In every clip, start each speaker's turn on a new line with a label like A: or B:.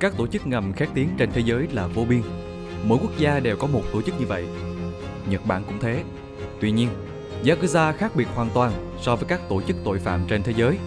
A: Các tổ chức ngầm khét tiếng trên thế giới là vô biên. Mỗi quốc gia đều có một tổ chức như vậy. Nhật Bản cũng thế. Tuy nhiên, Yakuza khác biệt hoàn toàn so với các tổ chức tội phạm trên thế giới.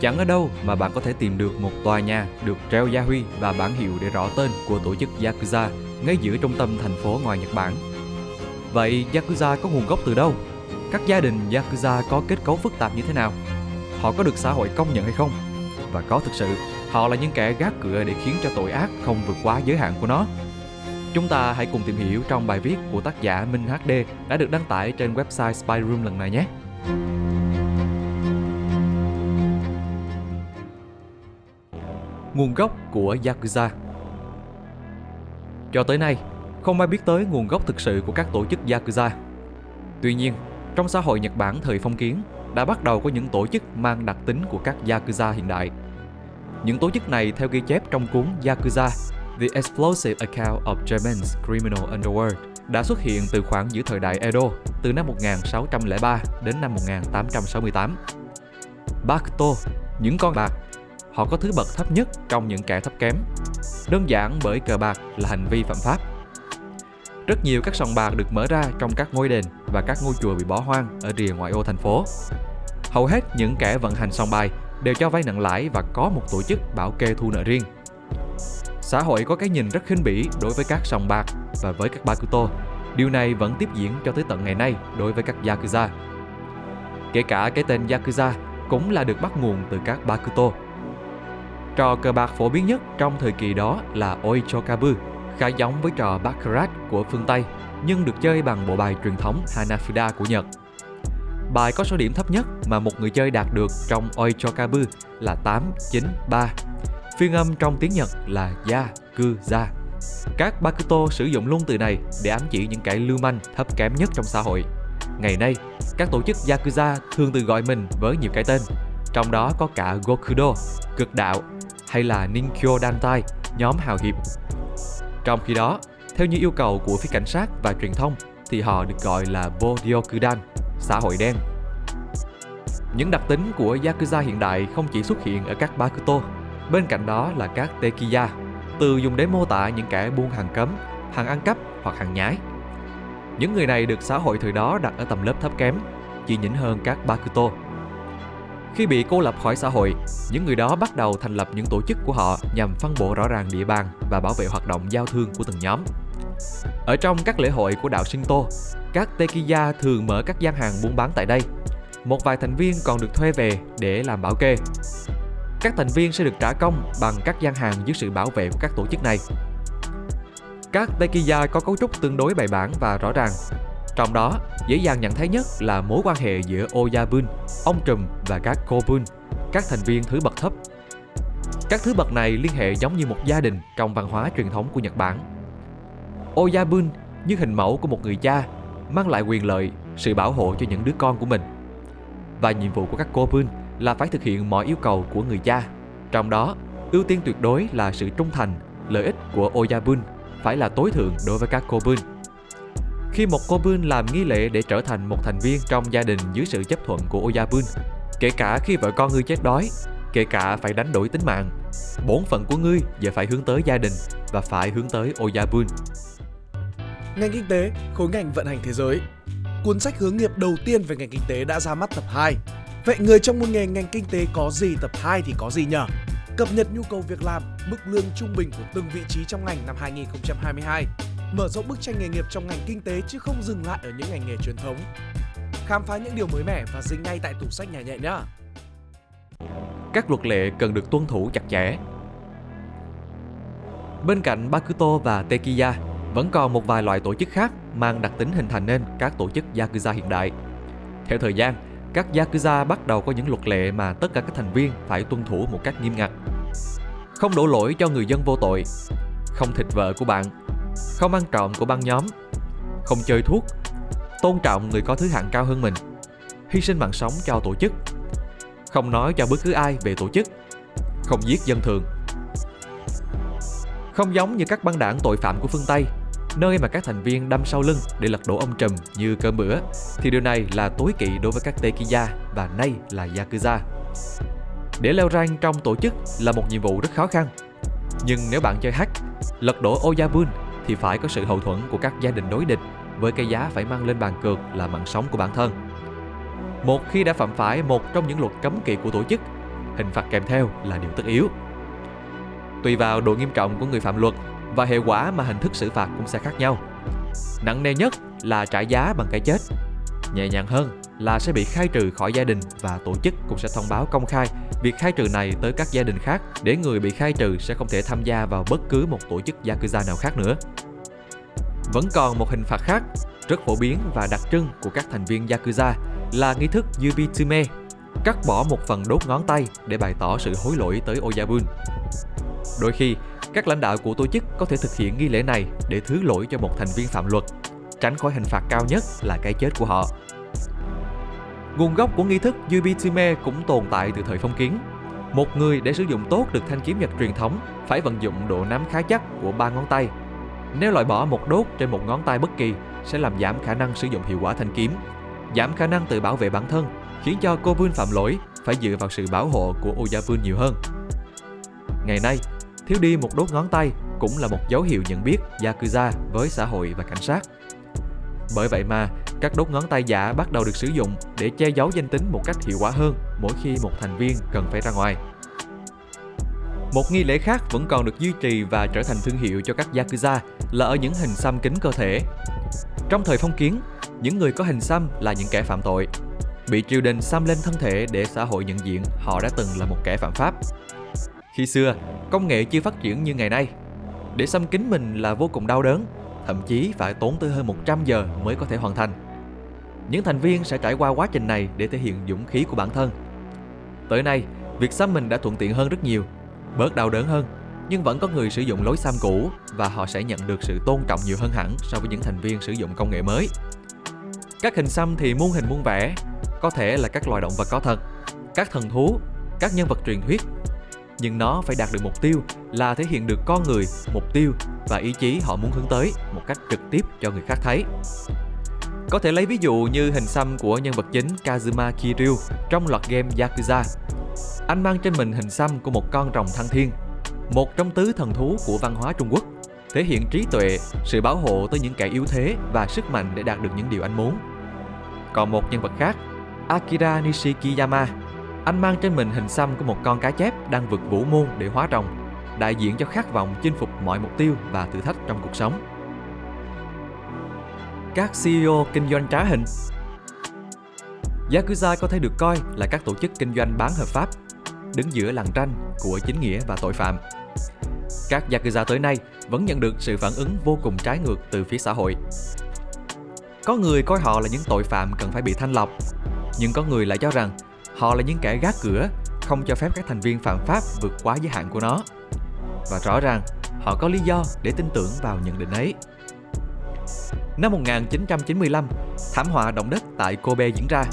A: Chẳng ở đâu mà bạn có thể tìm được một tòa nhà được treo gia huy và bản hiệu để rõ tên của tổ chức Yakuza ngay giữa trung tâm thành phố ngoài Nhật Bản. Vậy Yakuza có nguồn gốc từ đâu? Các gia đình Yakuza có kết cấu phức tạp như thế nào? Họ có được xã hội công nhận hay không? Và có thực sự họ là những kẻ gác cửa để khiến cho tội ác không vượt quá giới hạn của nó? Chúng ta hãy cùng tìm hiểu trong bài viết của tác giả Minh HD đã được đăng tải trên website Spy Room lần này nhé. Nguồn gốc của Yakuza Cho tới nay, không ai biết tới nguồn gốc thực sự của các tổ chức Yakuza. Tuy nhiên, trong xã hội Nhật Bản thời phong kiến, đã bắt đầu có những tổ chức mang đặc tính của các Yakuza hiện đại. Những tổ chức này theo ghi chép trong cuốn Yakuza The Explosive Account of Japan's Criminal Underworld đã xuất hiện từ khoảng giữa thời đại Edo từ năm 1603 đến năm 1868. Bakuto, những con bạc, họ có thứ bậc thấp nhất trong những kẻ thấp kém. Đơn giản bởi cờ bạc là hành vi phạm pháp. Rất nhiều các sòng bạc được mở ra trong các ngôi đền và các ngôi chùa bị bỏ hoang ở rìa ngoại ô thành phố. Hầu hết những kẻ vận hành sòng bài đều cho vay nặng lãi và có một tổ chức bảo kê thu nợ riêng. Xã hội có cái nhìn rất khinh bỉ đối với các sòng bạc và với các Bakuto. Điều này vẫn tiếp diễn cho tới tận ngày nay đối với các Yakuza. Kể cả cái tên Yakuza cũng là được bắt nguồn từ các Bakuto. Trò cờ bạc phổ biến nhất trong thời kỳ đó là Oichokabu, khá giống với trò Baccarat của phương Tây, nhưng được chơi bằng bộ bài truyền thống Hanafuda của Nhật. Bài có số điểm thấp nhất mà một người chơi đạt được trong Oichokabu là 893 Phiên âm trong tiếng Nhật là ya, Ku za. Các Bakuto sử dụng luôn từ này để ám chỉ những kẻ lưu manh thấp kém nhất trong xã hội. Ngày nay, các tổ chức Yakuza thường tự gọi mình với nhiều cái tên, trong đó có cả Gokudo, cực đạo, hay là Ninkyo Dantai, nhóm hào hiệp. Trong khi đó, theo như yêu cầu của phía cảnh sát và truyền thông, thì họ được gọi là Bodyokudan, xã hội đen. Những đặc tính của Yakuza hiện đại không chỉ xuất hiện ở các Bakuto Bên cạnh đó là các Tekiya, từ dùng để mô tả những kẻ buôn hàng cấm, hàng ăn cắp hoặc hàng nhái. Những người này được xã hội thời đó đặt ở tầm lớp thấp kém, chỉ nhỉnh hơn các Bakuto. Khi bị cô lập khỏi xã hội, những người đó bắt đầu thành lập những tổ chức của họ nhằm phân bổ rõ ràng địa bàn và bảo vệ hoạt động giao thương của từng nhóm. Ở trong các lễ hội của đạo Shinto, các Tekiya thường mở các gian hàng buôn bán tại đây. Một vài thành viên còn được thuê về để làm bảo kê. Các thành viên sẽ được trả công bằng các gian hàng dưới sự bảo vệ của các tổ chức này. Các Tekiya có cấu trúc tương đối bài bản và rõ ràng. Trong đó, dễ dàng nhận thấy nhất là mối quan hệ giữa Oyabun, ông trùm và các Kobun, các thành viên thứ bậc thấp. Các thứ bậc này liên hệ giống như một gia đình trong văn hóa truyền thống của Nhật Bản. Oyabun như hình mẫu của một người cha, mang lại quyền lợi, sự bảo hộ cho những đứa con của mình. Và nhiệm vụ của các cô Bun là phải thực hiện mọi yêu cầu của người cha. Trong đó, ưu tiên tuyệt đối là sự trung thành, lợi ích của Oyabun phải là tối thượng đối với các cô Bun. Khi một cô Bun làm nghi lễ để trở thành một thành viên trong gia đình dưới sự chấp thuận của Oyabun, kể cả khi vợ con ngươi chết đói, kể cả phải đánh đổi tính mạng, bổn phận của ngươi giờ phải hướng tới gia đình và phải hướng tới Oyabun.
B: Ngành kinh tế, khối ngành vận hành thế giới Cuốn sách hướng nghiệp đầu tiên về ngành kinh tế đã ra mắt tập 2 Vậy người trong môn nghề ngành kinh tế có gì tập 2 thì có gì nhở? Cập nhật nhu cầu việc làm, mức lương trung bình của từng vị trí trong ngành năm 2022. Mở rộng bức tranh nghề nghiệp trong ngành kinh tế chứ không dừng lại ở những ngành nghề truyền thống. Khám phá những điều mới mẻ và dính ngay tại tủ sách nhà nhẹ nhé!
A: Các luật lệ cần được tuân thủ chặt chẽ. Bên cạnh Bakuto và Tekiya, vẫn còn một vài loại tổ chức khác mang đặc tính hình thành nên các tổ chức Yakuza hiện đại. Theo thời gian, các Yakuza bắt đầu có những luật lệ mà tất cả các thành viên phải tuân thủ một cách nghiêm ngặt. Không đổ lỗi cho người dân vô tội, không thịt vợ của bạn, không ăn trộm của băng nhóm, không chơi thuốc, tôn trọng người có thứ hạng cao hơn mình, hy sinh mạng sống cho tổ chức, không nói cho bất cứ ai về tổ chức, không giết dân thường. Không giống như các băng đảng tội phạm của phương Tây nơi mà các thành viên đâm sau lưng để lật đổ ông trùm như cơm bữa, thì điều này là tối kỵ đối với các Tekiya và nay là Yakuza. Để leo rank trong tổ chức là một nhiệm vụ rất khó khăn. Nhưng nếu bạn chơi hack, lật đổ Oyabun thì phải có sự hậu thuẫn của các gia đình đối địch với cái giá phải mang lên bàn cược là mạng sống của bản thân. Một khi đã phạm phải một trong những luật cấm kỵ của tổ chức, hình phạt kèm theo là điều tất yếu. Tùy vào độ nghiêm trọng của người phạm luật và hệ quả mà hình thức xử phạt cũng sẽ khác nhau. Nặng nề nhất là trả giá bằng cái chết. Nhẹ nhàng hơn là sẽ bị khai trừ khỏi gia đình và tổ chức cũng sẽ thông báo công khai việc khai trừ này tới các gia đình khác để người bị khai trừ sẽ không thể tham gia vào bất cứ một tổ chức Yakuza nào khác nữa. Vẫn còn một hình phạt khác rất phổ biến và đặc trưng của các thành viên Yakuza là nghi thức Yubitsume, cắt bỏ một phần đốt ngón tay để bày tỏ sự hối lỗi tới Oyabun. Đôi khi, các lãnh đạo của tổ chức có thể thực hiện nghi lễ này để thứ lỗi cho một thành viên phạm luật, tránh khỏi hình phạt cao nhất là cái chết của họ. Nguồn gốc của nghi thức Yubitsume cũng tồn tại từ thời phong kiến. Một người để sử dụng tốt được thanh kiếm nhật truyền thống phải vận dụng độ nắm khá chắc của ba ngón tay. Nếu loại bỏ một đốt trên một ngón tay bất kỳ sẽ làm giảm khả năng sử dụng hiệu quả thanh kiếm, giảm khả năng tự bảo vệ bản thân, khiến cho cô Bun phạm lỗi phải dựa vào sự bảo hộ của Oyabun nhiều hơn. Ngày nay, thiếu đi một đốt ngón tay cũng là một dấu hiệu nhận biết Yakuza với xã hội và cảnh sát. Bởi vậy mà, các đốt ngón tay giả bắt đầu được sử dụng để che giấu danh tính một cách hiệu quả hơn mỗi khi một thành viên cần phải ra ngoài. Một nghi lễ khác vẫn còn được duy trì và trở thành thương hiệu cho các Yakuza là ở những hình xăm kính cơ thể. Trong thời phong kiến, những người có hình xăm là những kẻ phạm tội. Bị triều đình xăm lên thân thể để xã hội nhận diện họ đã từng là một kẻ phạm pháp. Khi xưa, công nghệ chưa phát triển như ngày nay. Để xăm kính mình là vô cùng đau đớn, thậm chí phải tốn tới hơn 100 giờ mới có thể hoàn thành. Những thành viên sẽ trải qua quá trình này để thể hiện dũng khí của bản thân. Tới nay, việc xăm mình đã thuận tiện hơn rất nhiều, bớt đau đớn hơn, nhưng vẫn có người sử dụng lối xăm cũ và họ sẽ nhận được sự tôn trọng nhiều hơn hẳn so với những thành viên sử dụng công nghệ mới. Các hình xăm thì muôn hình muôn vẻ, có thể là các loài động vật có thật, các thần thú, các nhân vật truyền thuyết. Nhưng nó phải đạt được mục tiêu là thể hiện được con người, mục tiêu và ý chí họ muốn hướng tới một cách trực tiếp cho người khác thấy. Có thể lấy ví dụ như hình xăm của nhân vật chính Kazuma Kiryu trong loạt game Yakuza. Anh mang trên mình hình xăm của một con rồng thăng thiên, một trong tứ thần thú của văn hóa Trung Quốc, thể hiện trí tuệ, sự bảo hộ tới những kẻ yếu thế và sức mạnh để đạt được những điều anh muốn. Còn một nhân vật khác, Akira Nishikiyama, anh mang trên mình hình xăm của một con cá chép đang vượt vũ môn để hóa rồng, đại diện cho khát vọng chinh phục mọi mục tiêu và thử thách trong cuộc sống các CEO kinh doanh trá hình. Yakuza có thể được coi là các tổ chức kinh doanh bán hợp pháp, đứng giữa làng tranh của chính nghĩa và tội phạm. Các Yakuza tới nay vẫn nhận được sự phản ứng vô cùng trái ngược từ phía xã hội. Có người coi họ là những tội phạm cần phải bị thanh lọc, nhưng có người lại cho rằng họ là những kẻ gác cửa, không cho phép các thành viên phạm pháp vượt quá giới hạn của nó. Và rõ ràng, họ có lý do để tin tưởng vào nhận định ấy. Năm 1995, thảm họa động đất tại Kobe diễn ra.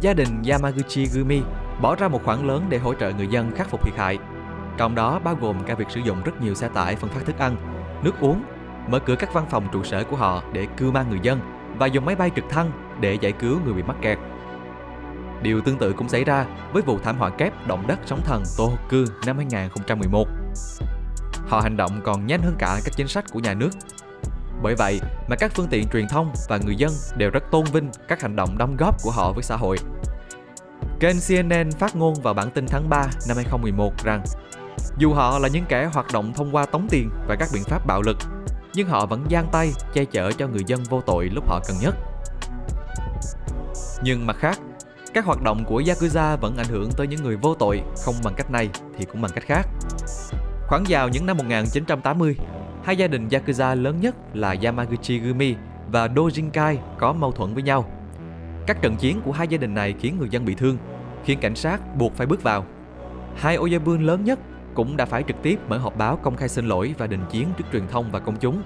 A: Gia đình Yamaguchi Gumi bỏ ra một khoản lớn để hỗ trợ người dân khắc phục thiệt hại. Trong đó bao gồm cả việc sử dụng rất nhiều xe tải phân phát thức ăn, nước uống, mở cửa các văn phòng trụ sở của họ để cưu mang người dân và dùng máy bay trực thăng để giải cứu người bị mắc kẹt. Điều tương tự cũng xảy ra với vụ thảm họa kép động đất sóng thần Tohoku năm 2011. Họ hành động còn nhanh hơn cả các chính sách của nhà nước bởi vậy mà các phương tiện truyền thông và người dân đều rất tôn vinh các hành động đóng góp của họ với xã hội. Kênh CNN phát ngôn vào bản tin tháng 3 năm 2011 rằng dù họ là những kẻ hoạt động thông qua tống tiền và các biện pháp bạo lực, nhưng họ vẫn giang tay che chở cho người dân vô tội lúc họ cần nhất. Nhưng mặt khác, các hoạt động của Yakuza vẫn ảnh hưởng tới những người vô tội không bằng cách này thì cũng bằng cách khác. Khoảng vào những năm 1980, Hai gia đình Yakuza lớn nhất là Yamaguchi Gumi và Dojinkai có mâu thuẫn với nhau. Các trận chiến của hai gia đình này khiến người dân bị thương, khiến cảnh sát buộc phải bước vào. Hai Oyabun lớn nhất cũng đã phải trực tiếp mở họp báo công khai xin lỗi và đình chiến trước truyền thông và công chúng.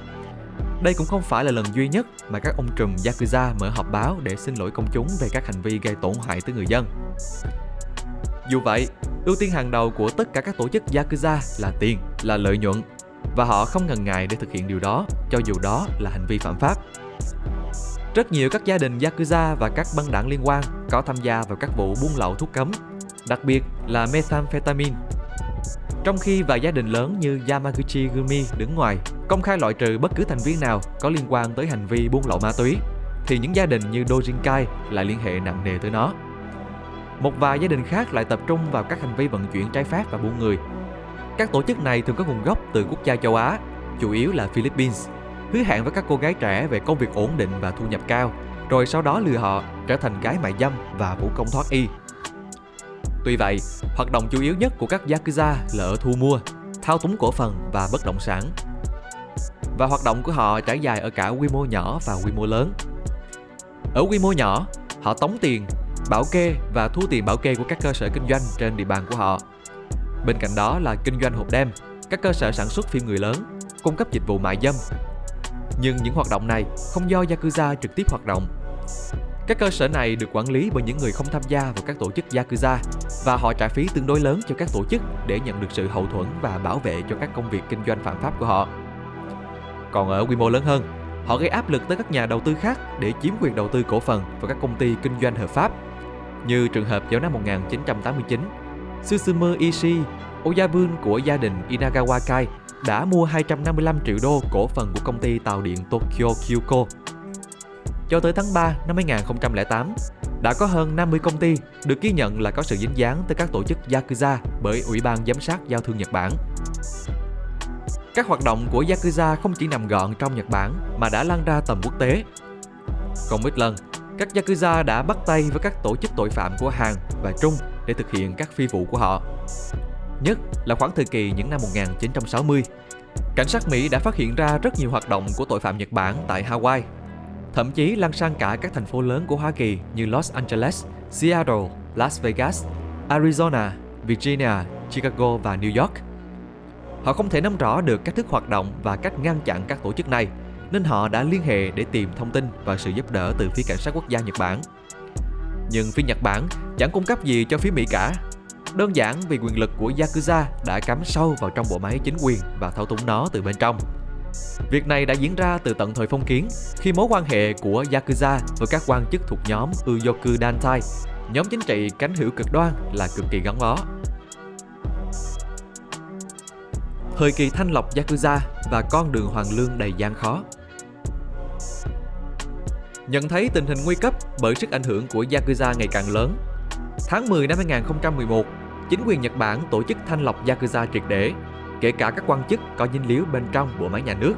A: Đây cũng không phải là lần duy nhất mà các ông trùm Yakuza mở họp báo để xin lỗi công chúng về các hành vi gây tổn hại tới người dân. Dù vậy, ưu tiên hàng đầu của tất cả các tổ chức Yakuza là tiền, là lợi nhuận và họ không ngần ngại để thực hiện điều đó cho dù đó là hành vi phạm pháp. Rất nhiều các gia đình Yakuza và các băng đảng liên quan có tham gia vào các vụ buôn lậu thuốc cấm, đặc biệt là methamphetamine. Trong khi vài gia đình lớn như Yamaguchi Gumi đứng ngoài, công khai loại trừ bất cứ thành viên nào có liên quan tới hành vi buôn lậu ma túy, thì những gia đình như Dojinkai lại liên hệ nặng nề tới nó. Một vài gia đình khác lại tập trung vào các hành vi vận chuyển trái phép và buôn người. Các tổ chức này thường có nguồn gốc từ quốc gia châu Á, chủ yếu là Philippines, hứa hẹn với các cô gái trẻ về công việc ổn định và thu nhập cao, rồi sau đó lừa họ trở thành gái mại dâm và vũ công thoát y. Tuy vậy, hoạt động chủ yếu nhất của các Yakuza là ở thu mua, thao túng cổ phần và bất động sản. Và hoạt động của họ trải dài ở cả quy mô nhỏ và quy mô lớn. Ở quy mô nhỏ, họ tống tiền, bảo kê và thu tiền bảo kê của các cơ sở kinh doanh trên địa bàn của họ. Bên cạnh đó là kinh doanh hộp đêm, các cơ sở sản xuất phim người lớn, cung cấp dịch vụ mại dâm. Nhưng những hoạt động này không do Yakuza trực tiếp hoạt động. Các cơ sở này được quản lý bởi những người không tham gia vào các tổ chức Yakuza và họ trả phí tương đối lớn cho các tổ chức để nhận được sự hậu thuẫn và bảo vệ cho các công việc kinh doanh phạm pháp của họ. Còn ở quy mô lớn hơn, họ gây áp lực tới các nhà đầu tư khác để chiếm quyền đầu tư cổ phần vào các công ty kinh doanh hợp pháp. Như trường hợp vào năm 1989, Susumu Ishii, Oyabun của gia đình Inagawa Kai đã mua 255 triệu đô cổ phần của công ty tàu điện Tokyo Kyuko. Cho tới tháng 3 năm 2008, đã có hơn 50 công ty được ghi nhận là có sự dính dáng tới các tổ chức Yakuza bởi Ủy ban Giám sát Giao thương Nhật Bản. Các hoạt động của Yakuza không chỉ nằm gọn trong Nhật Bản mà đã lan ra tầm quốc tế. Không ít lần, các Yakuza đã bắt tay với các tổ chức tội phạm của Hàn và Trung để thực hiện các phi vụ của họ. Nhất là khoảng thời kỳ những năm 1960. Cảnh sát Mỹ đã phát hiện ra rất nhiều hoạt động của tội phạm Nhật Bản tại Hawaii thậm chí lan sang cả các thành phố lớn của Hoa Kỳ như Los Angeles, Seattle, Las Vegas, Arizona, Virginia, Chicago và New York. Họ không thể nắm rõ được cách thức hoạt động và cách ngăn chặn các tổ chức này, nên họ đã liên hệ để tìm thông tin và sự giúp đỡ từ phía cảnh sát quốc gia Nhật Bản. Nhưng phía Nhật Bản chẳng cung cấp gì cho phía Mỹ cả. Đơn giản vì quyền lực của Yakuza đã cắm sâu vào trong bộ máy chính quyền và thao túng nó từ bên trong. Việc này đã diễn ra từ tận thời phong kiến, khi mối quan hệ của Yakuza với các quan chức thuộc nhóm Uyoku Dantai, nhóm chính trị cánh hữu cực đoan là cực kỳ gắn bó. Thời kỳ thanh lọc Yakuza và con đường hoàng lương đầy gian khó Nhận thấy tình hình nguy cấp bởi sức ảnh hưởng của Yakuza ngày càng lớn, tháng 10 năm 2011, chính quyền Nhật Bản tổ chức thanh lọc Yakuza triệt để kể cả các quan chức có dính líu bên trong bộ máy nhà nước.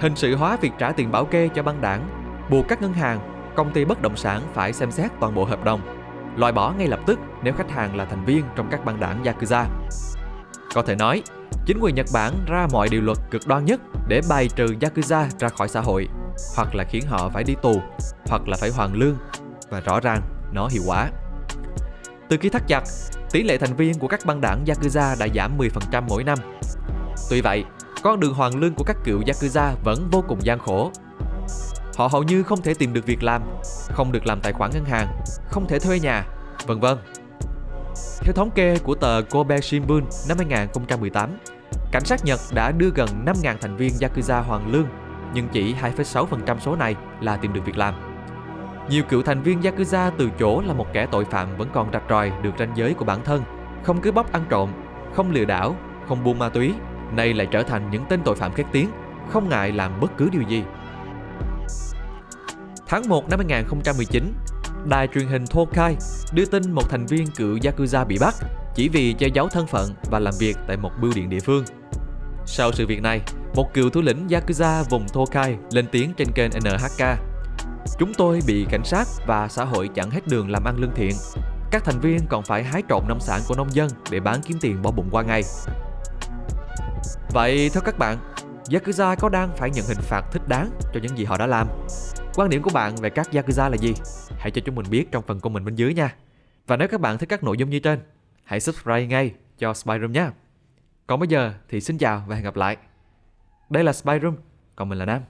A: Hình sự hóa việc trả tiền bảo kê cho băng đảng, buộc các ngân hàng, công ty bất động sản phải xem xét toàn bộ hợp đồng, loại bỏ ngay lập tức nếu khách hàng là thành viên trong các băng đảng Yakuza. Có thể nói, chính quyền Nhật Bản ra mọi điều luật cực đoan nhất để bài trừ Yakuza ra khỏi xã hội, hoặc là khiến họ phải đi tù, hoặc là phải hoàn lương, và rõ ràng nó hiệu quả. Từ khi thắt chặt, tỷ lệ thành viên của các băng đảng Yakuza đã giảm 10% mỗi năm. Tuy vậy, con đường hoàn lương của các cựu Yakuza vẫn vô cùng gian khổ. Họ hầu như không thể tìm được việc làm, không được làm tài khoản ngân hàng, không thể thuê nhà, vân vân. Theo thống kê của tờ Kobe Shimbun năm 2018, cảnh sát Nhật đã đưa gần 5.000 thành viên Yakuza hoàn lương, nhưng chỉ 2,6% số này là tìm được việc làm. Nhiều cựu thành viên Yakuza từ chỗ là một kẻ tội phạm vẫn còn rạch ròi được ranh giới của bản thân, không cứ bóc ăn trộm, không lừa đảo, không buôn ma túy, nay lại trở thành những tên tội phạm khét tiếng, không ngại làm bất cứ điều gì. Tháng 1 năm 2019, đài truyền hình Tokai đưa tin một thành viên cựu Yakuza bị bắt chỉ vì che giấu thân phận và làm việc tại một bưu điện địa phương. Sau sự việc này, một cựu thủ lĩnh Yakuza vùng Tokai lên tiếng trên kênh NHK Chúng tôi bị cảnh sát và xã hội chặn hết đường làm ăn lương thiện. Các thành viên còn phải hái trộm nông sản của nông dân để bán kiếm tiền bỏ bụng qua ngày. Vậy theo các bạn, Yakuza có đang phải nhận hình phạt thích đáng cho những gì họ đã làm? Quan điểm của bạn về các Yakuza là gì? Hãy cho chúng mình biết trong phần comment bên dưới nha. Và nếu các bạn thích các nội dung như trên, hãy subscribe ngay cho Spyroom nhé. Còn bây giờ thì xin chào và hẹn gặp lại. Đây là Spyroom, còn mình là Nam.